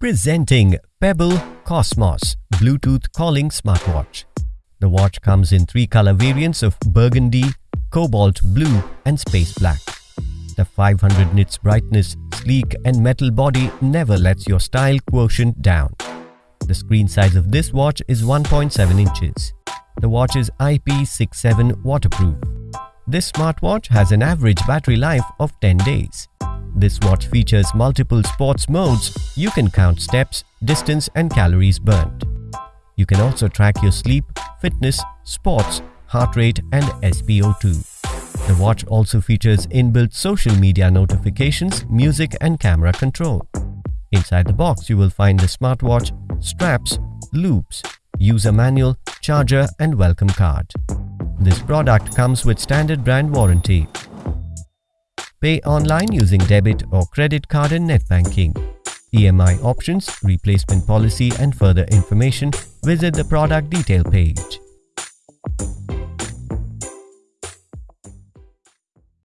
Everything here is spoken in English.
Presenting Pebble Cosmos Bluetooth Calling Smartwatch. The watch comes in three color variants of burgundy, cobalt blue and space black. The 500 nits brightness, sleek and metal body never lets your style quotient down. The screen size of this watch is 1.7 inches. The watch is IP67 waterproof. This smartwatch has an average battery life of 10 days. This watch features multiple sports modes. You can count steps, distance and calories burnt. You can also track your sleep, fitness, sports, heart rate and SpO2. The watch also features inbuilt social media notifications, music and camera control. Inside the box you will find the smartwatch, straps, loops, user manual, charger and welcome card. This product comes with standard brand warranty. Pay online using debit or credit card and net banking. EMI options, replacement policy and further information, visit the product detail page.